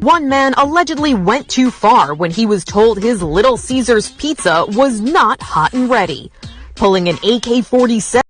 One man allegedly went too far when he was told his Little Caesars pizza was not hot and ready, pulling an AK-47